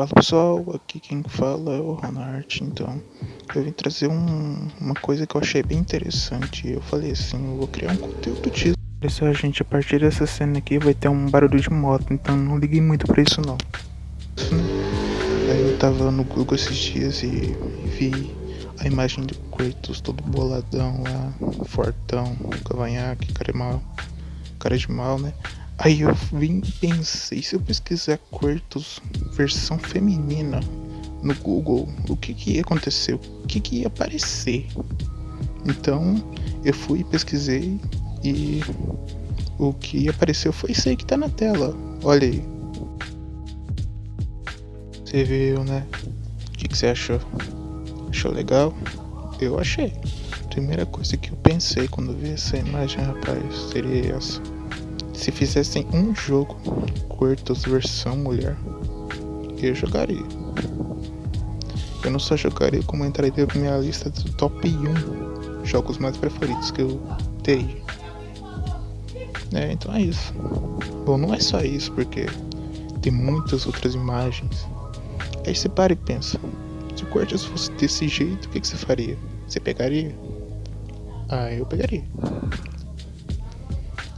Fala pessoal, aqui quem fala é o Ronart, então eu vim trazer um, uma coisa que eu achei bem interessante. Eu falei assim, eu vou criar um conteúdo disso. Pessoal, gente, a partir dessa cena aqui vai ter um barulho de moto, então não liguei muito pra isso não. Aí eu tava no Google esses dias e vi a imagem do Kratos todo boladão lá, fortão, cavanhaque, cara de mal, cara de mal, né? Aí eu vim e pensei, se eu pesquisar Kratos versão feminina no Google, o que que ia acontecer? O que que ia aparecer? Então, eu fui pesquisei e o que apareceu foi isso aí que tá na tela. Olha aí. Você viu, né? O que, que você achou? Achou legal? Eu achei. Primeira coisa que eu pensei quando vi essa imagem, rapaz, seria essa. Se fizessem um jogo Quartos versão mulher, eu jogaria. Eu não só jogaria, como entraria na minha lista do top 1 jogos mais preferidos que eu tenho. É, então é isso. Bom, não é só isso, porque tem muitas outras imagens. Aí você para e pensa: se o Quartos fosse desse jeito, o que, que você faria? Você pegaria? Ah, eu pegaria.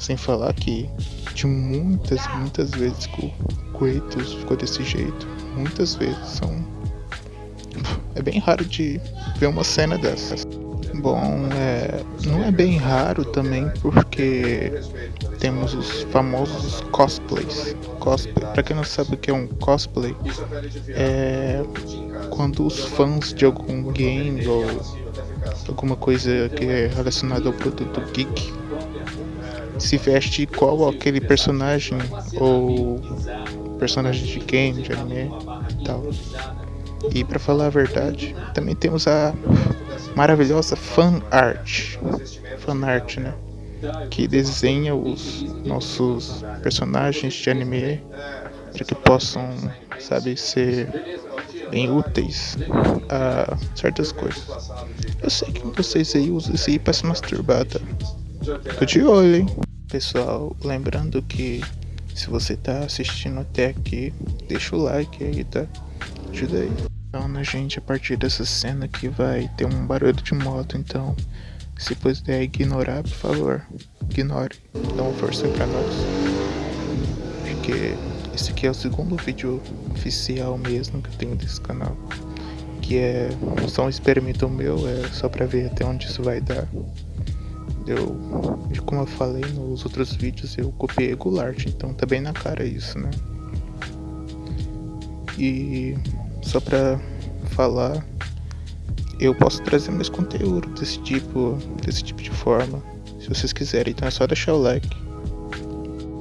Sem falar que de muitas, muitas vezes que o Kratos ficou desse jeito. Muitas vezes são. É bem raro de ver uma cena dessas. Bom, é, não é bem raro também porque temos os famosos cosplays. Cosplay, para quem não sabe o que é um cosplay, é quando os fãs de algum game ou alguma coisa que é relacionada ao produto geek se veste igual aquele personagem ou personagem de game, de anime e tal. E para falar a verdade, também temos a maravilhosa fan art, fan art, né? Que desenha os nossos personagens de anime para que possam, sabe, ser bem úteis a certas coisas. Eu sei que vocês aí usam isso aí para se masturbar, tá? Tô de olho, hein? Pessoal, lembrando que se você tá assistindo até aqui, deixa o like aí, tá? Ajuda aí. Então, né, gente, a partir dessa cena aqui vai ter um barulho de moto, então se puder ignorar, por favor, ignore. Dá uma força pra nós. Porque esse aqui é o segundo vídeo oficial mesmo que eu tenho desse canal. Que é só um experimento meu, é só pra ver até onde isso vai dar. Eu, como eu falei nos outros vídeos, eu copiei Goulart, então tá bem na cara isso, né? E só pra falar, eu posso trazer mais conteúdo desse tipo, desse tipo de forma, se vocês quiserem, então é só deixar o like.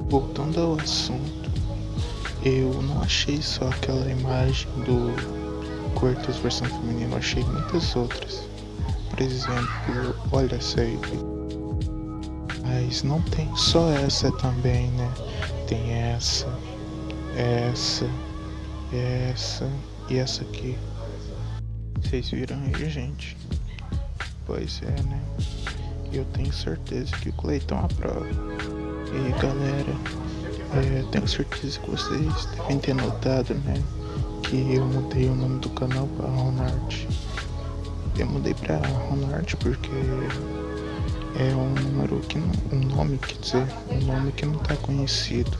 Voltando ao assunto, eu não achei só aquela imagem do Cortos versão feminina, eu achei muitas outras. Por exemplo, olha essa aí. Mas não tem só essa também, né? Tem essa, essa, essa e essa aqui. Vocês viram aí, gente? Pois é, né? Eu tenho certeza que o Cleiton aprova. E galera, é, tenho certeza que vocês devem ter notado, né? Que eu mudei o nome do canal para Ronart. Eu mudei para Ronart porque é um número que não, um nome, quer dizer, um nome que não está conhecido.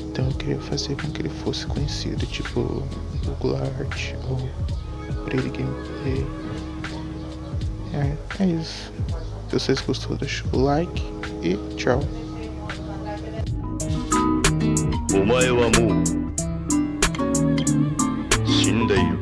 Então eu queria fazer com que ele fosse conhecido, tipo Google Art ou Pretty Gameplay. É, é isso. Se vocês gostou, deixa o like e tchau. お前はもう死んでいる。